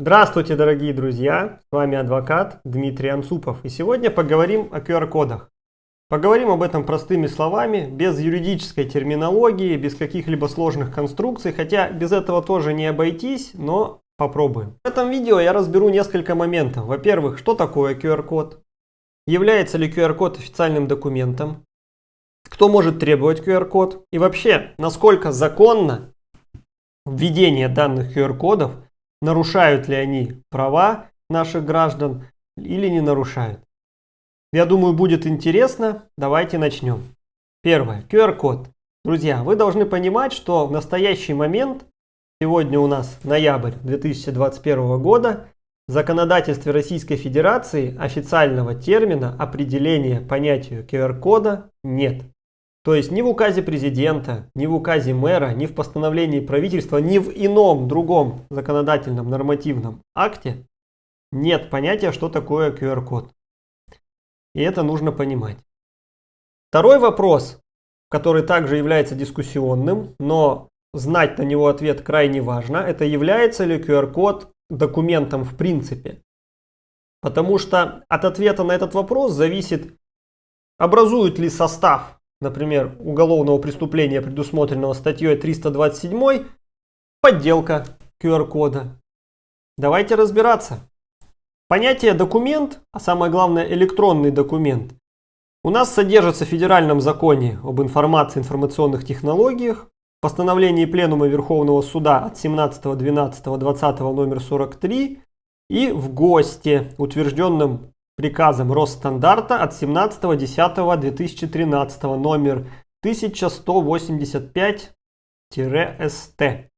Здравствуйте, дорогие друзья! С вами адвокат Дмитрий Анцупов. И сегодня поговорим о QR-кодах. Поговорим об этом простыми словами, без юридической терминологии, без каких-либо сложных конструкций, хотя без этого тоже не обойтись, но попробуем. В этом видео я разберу несколько моментов. Во-первых, что такое QR-код? Является ли QR-код официальным документом? Кто может требовать QR-код? И вообще, насколько законно введение данных QR-кодов – нарушают ли они права наших граждан или не нарушают. Я думаю, будет интересно. Давайте начнем. Первое. QR-код. Друзья, вы должны понимать, что в настоящий момент, сегодня у нас ноябрь 2021 года, в законодательстве Российской Федерации официального термина определения понятия QR-кода нет. То есть ни в указе президента, ни в указе мэра, ни в постановлении правительства, ни в ином другом законодательном нормативном акте нет понятия, что такое QR-код. И это нужно понимать. Второй вопрос, который также является дискуссионным, но знать на него ответ крайне важно, это является ли QR-код документом в принципе. Потому что от ответа на этот вопрос зависит, образует ли состав например, уголовного преступления, предусмотренного статьей 327, подделка QR-кода. Давайте разбираться. Понятие документ, а самое главное электронный документ, у нас содержится в Федеральном законе об информации и информационных технологиях, постановлении Пленума Верховного Суда от 17.12.20 номер 43 и в ГОСТе, утвержденном приказом Росстандарта от 17.10.2013 номер 1185-СТ.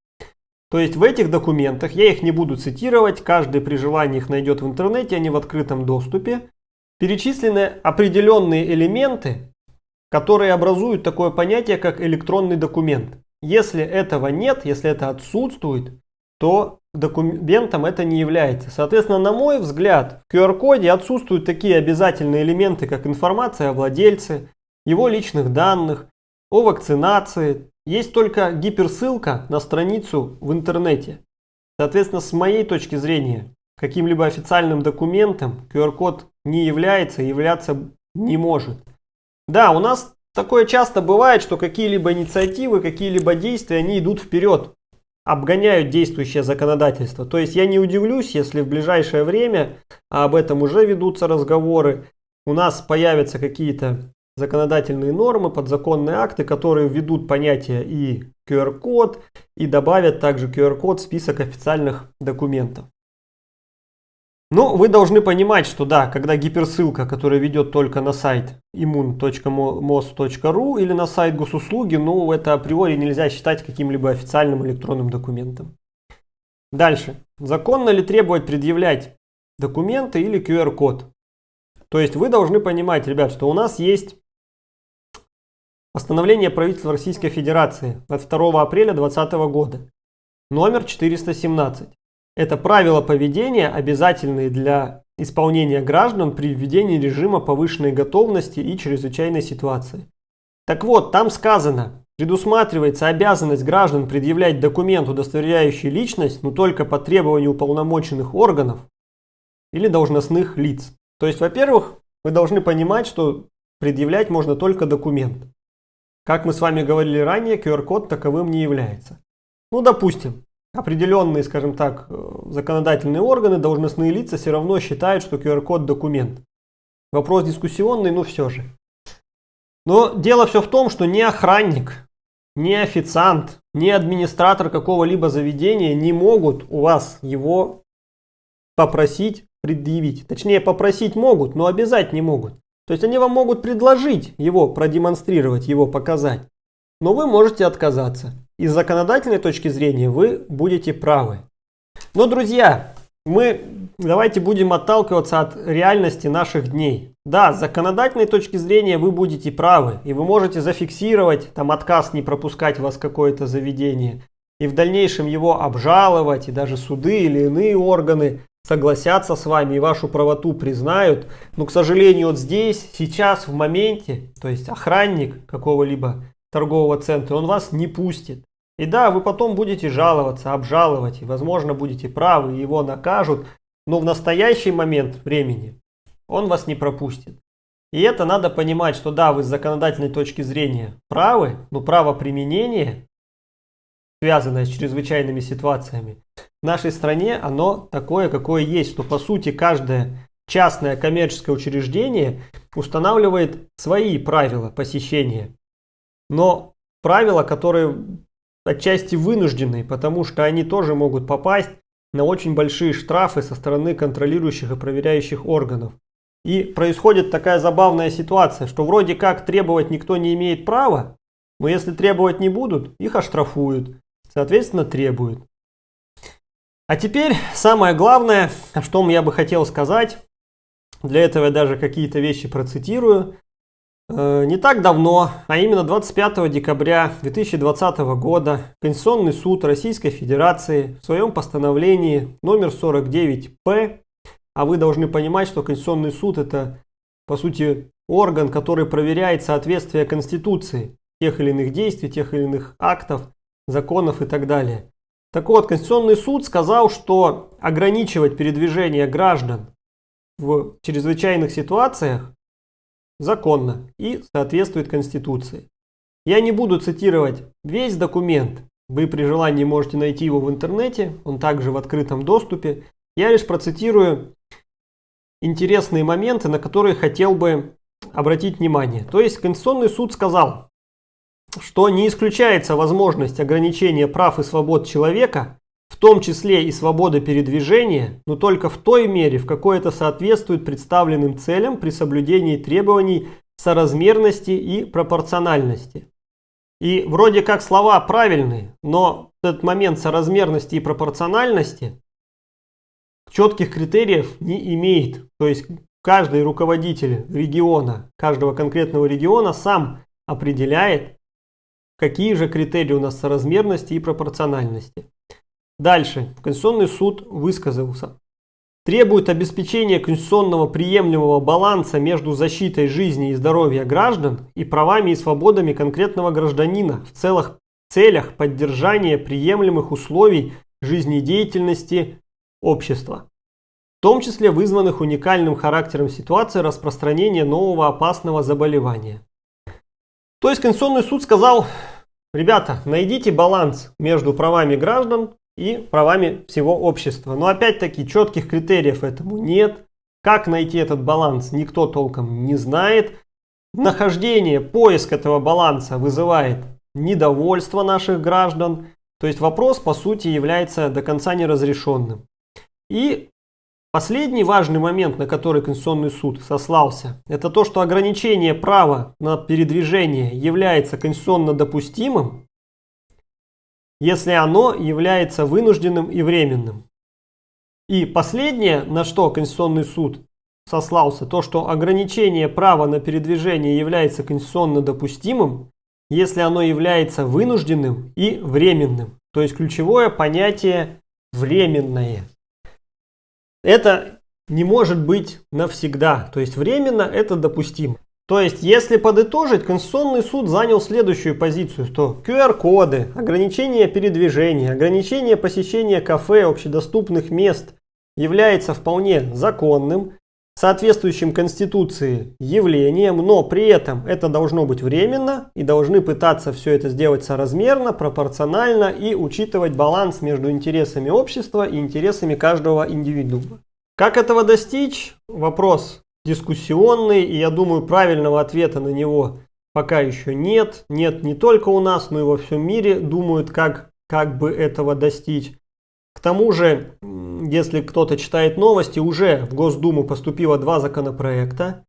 То есть в этих документах, я их не буду цитировать, каждый при желании их найдет в интернете, они в открытом доступе, перечислены определенные элементы, которые образуют такое понятие, как электронный документ. Если этого нет, если это отсутствует, то документом это не является. Соответственно, на мой взгляд, в QR-коде отсутствуют такие обязательные элементы, как информация о владельце, его личных данных, о вакцинации. Есть только гиперссылка на страницу в интернете. Соответственно, с моей точки зрения, каким-либо официальным документом QR-код не является и являться не может. Да, у нас такое часто бывает, что какие-либо инициативы, какие-либо действия, они идут вперед обгоняют действующее законодательство. То есть я не удивлюсь, если в ближайшее время, а об этом уже ведутся разговоры, у нас появятся какие-то законодательные нормы, подзаконные акты, которые введут понятие и QR-код, и добавят также QR-код в список официальных документов. Ну, вы должны понимать, что да, когда гиперссылка, которая ведет только на сайт immun.mos.ru или на сайт госуслуги, ну, это априори нельзя считать каким-либо официальным электронным документом. Дальше. Законно ли требовать предъявлять документы или QR-код? То есть вы должны понимать, ребят, что у нас есть постановление правительства Российской Федерации от 2 апреля 2020 года, номер 417. Это правила поведения, обязательные для исполнения граждан при введении режима повышенной готовности и чрезвычайной ситуации. Так вот, там сказано, предусматривается обязанность граждан предъявлять документ, удостоверяющий личность, но только по требованию уполномоченных органов или должностных лиц. То есть, во-первых, вы должны понимать, что предъявлять можно только документ. Как мы с вами говорили ранее, QR-код таковым не является. Ну, допустим, определенные, скажем так, э, законодательные органы, должностные лица все равно считают, что QR-код документ. Вопрос дискуссионный, но все же. Но дело все в том, что ни охранник, ни официант, ни администратор какого-либо заведения не могут у вас его попросить предъявить. Точнее, попросить могут, но обязать не могут. То есть они вам могут предложить его продемонстрировать, его показать. Но вы можете отказаться. И с законодательной точки зрения вы будете правы. Но, друзья, мы давайте будем отталкиваться от реальности наших дней. Да, с законодательной точки зрения вы будете правы. И вы можете зафиксировать там отказ не пропускать вас какое-то заведение. И в дальнейшем его обжаловать. И даже суды или иные органы согласятся с вами и вашу правоту признают. Но, к сожалению, вот здесь, сейчас, в моменте, то есть охранник какого-либо торгового центра, он вас не пустит. И да, вы потом будете жаловаться, обжаловать, и возможно будете правы, его накажут, но в настоящий момент времени он вас не пропустит. И это надо понимать, что да, вы с законодательной точки зрения правы, но право применения, связанное с чрезвычайными ситуациями, в нашей стране оно такое, какое есть, что по сути каждое частное коммерческое учреждение устанавливает свои правила посещения. Но правила, которые отчасти вынужденные, потому что они тоже могут попасть на очень большие штрафы со стороны контролирующих и проверяющих органов. И происходит такая забавная ситуация, что вроде как требовать никто не имеет права, но если требовать не будут, их оштрафуют, соответственно требуют. А теперь самое главное, о чем я бы хотел сказать, для этого я даже какие-то вещи процитирую. Э, не так давно, а именно 25 декабря 2020 года, Конституционный суд Российской Федерации в своем постановлении номер 49-П, а вы должны понимать, что Конституционный суд это по сути орган, который проверяет соответствие Конституции тех или иных действий, тех или иных актов, законов и так далее. Так вот, Конституционный суд сказал, что ограничивать передвижение граждан в чрезвычайных ситуациях законно и соответствует Конституции. Я не буду цитировать весь документ, вы при желании можете найти его в интернете, он также в открытом доступе. Я лишь процитирую интересные моменты, на которые хотел бы обратить внимание. То есть Конституционный суд сказал, что не исключается возможность ограничения прав и свобод человека в том числе и свобода передвижения, но только в той мере, в какой это соответствует представленным целям при соблюдении требований соразмерности и пропорциональности. И вроде как слова правильные, но этот момент соразмерности и пропорциональности четких критериев не имеет. То есть каждый руководитель региона, каждого конкретного региона сам определяет, какие же критерии у нас соразмерности и пропорциональности. Дальше. Конституционный суд высказался. Требует обеспечения конституционного приемлемого баланса между защитой жизни и здоровья граждан и правами и свободами конкретного гражданина в целых целях поддержания приемлемых условий жизнедеятельности общества, в том числе вызванных уникальным характером ситуации распространения нового опасного заболевания. То есть Конституционный суд сказал, ребята, найдите баланс между правами граждан и правами всего общества. Но опять-таки четких критериев этому нет. Как найти этот баланс, никто толком не знает. Нахождение, поиск этого баланса вызывает недовольство наших граждан. То есть вопрос, по сути, является до конца неразрешенным. И последний важный момент, на который Конституционный суд сослался, это то, что ограничение права на передвижение является конституционно допустимым, если оно является вынужденным и временным. И последнее, на что Конституционный суд сослался, то, что ограничение права на передвижение является конституционно допустимым, если оно является вынужденным и временным. То есть ключевое понятие временное. Это не может быть навсегда. То есть временно это допустимо. То есть, если подытожить, Конституционный суд занял следующую позицию, что QR-коды, ограничение передвижения, ограничение посещения кафе, общедоступных мест является вполне законным, соответствующим Конституции явлением, но при этом это должно быть временно и должны пытаться все это сделать соразмерно, пропорционально и учитывать баланс между интересами общества и интересами каждого индивидуума. Как этого достичь? Вопрос дискуссионный, и я думаю, правильного ответа на него пока еще нет. Нет не только у нас, но и во всем мире думают, как, как бы этого достичь. К тому же, если кто-то читает новости, уже в Госдуму поступило два законопроекта.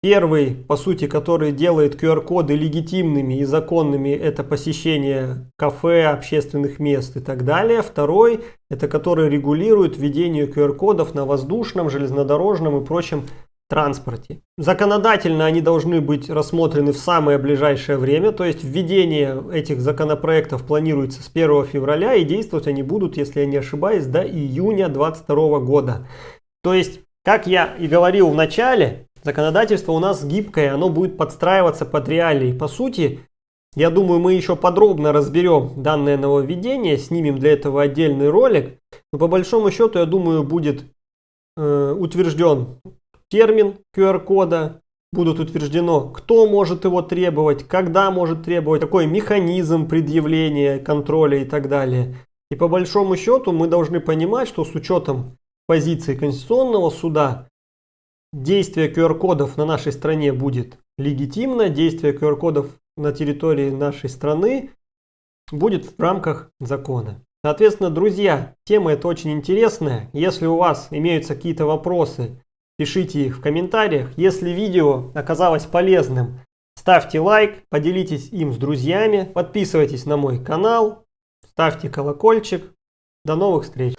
Первый, по сути, который делает QR-коды легитимными и законными, это посещение кафе, общественных мест и так далее. Второй, это который регулирует введение QR-кодов на воздушном, железнодорожном и прочем транспорте. Законодательно они должны быть рассмотрены в самое ближайшее время, то есть введение этих законопроектов планируется с 1 февраля и действовать они будут, если я не ошибаюсь, до июня 2022 года. То есть, как я и говорил в начале, законодательство у нас гибкое, оно будет подстраиваться под реалии. По сути, Я думаю, мы еще подробно разберем данное нововведение, снимем для этого отдельный ролик. Но по большому счету, я думаю, будет э, утвержден термин QR-кода, будут утверждено, кто может его требовать, когда может требовать, какой механизм предъявления, контроля и так далее. И по большому счету мы должны понимать, что с учетом позиции Конституционного суда действие QR-кодов на нашей стране будет легитимно, действие QR-кодов на территории нашей страны будет в рамках закона. Соответственно, друзья, тема эта очень интересная. Если у вас имеются какие-то вопросы, пишите их в комментариях. Если видео оказалось полезным, ставьте лайк, поделитесь им с друзьями, подписывайтесь на мой канал, ставьте колокольчик. До новых встреч!